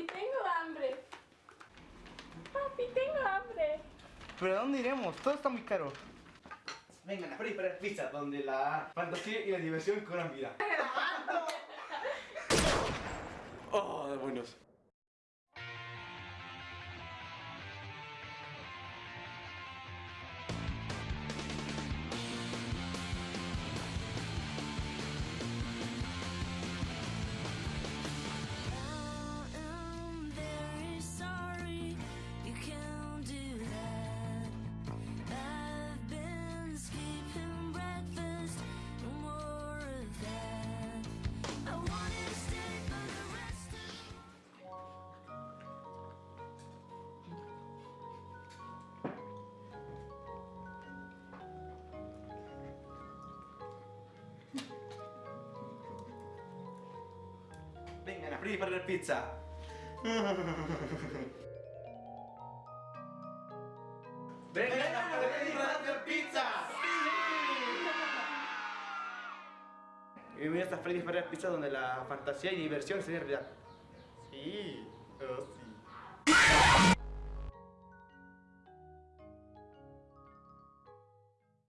Papi, tengo hambre. Papi, tengo hambre. ¿Pero a dónde iremos? Todo está muy caro. Vengan a Freddy Fazbear Pizza, donde la fantasía y la diversión cobran vida. Oh, de Vengan a Freddy Fazbear Pizza. Vengan a Freddy Fazbear Pizza. Bienvenidos a Freddy Fazbear Pizza, donde la fantasía y diversión se realidad. Sí.